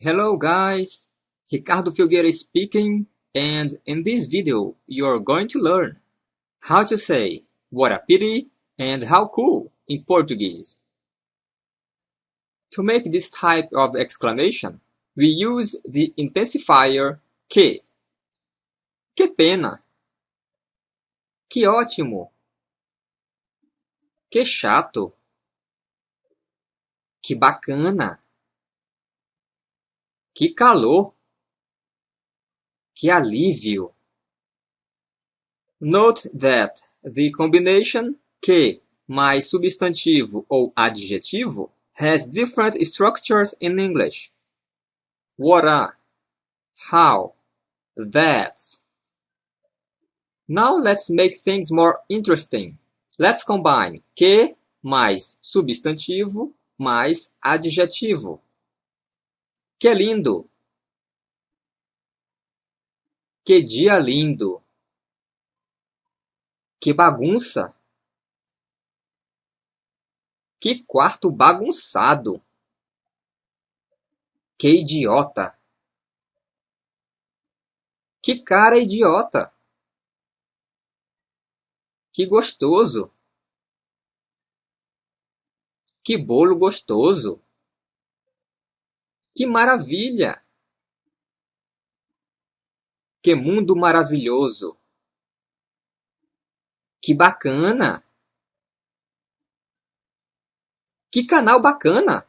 Hello guys, Ricardo Filgueira speaking and in this video you're going to learn how to say what a pity and how cool in Portuguese. To make this type of exclamation, we use the intensifier que. Que pena! Que ótimo! Que chato! Que bacana! Que calor! Que alívio! Note that the combination que mais substantivo ou adjetivo has different structures in English. What a, how, that. Now let's make things more interesting. Let's combine que mais substantivo mais adjetivo. Que lindo! Que dia lindo! Que bagunça! Que quarto bagunçado! Que idiota! Que cara idiota! Que gostoso! Que bolo gostoso! Que maravilha! Que mundo maravilhoso! Que bacana! Que canal bacana!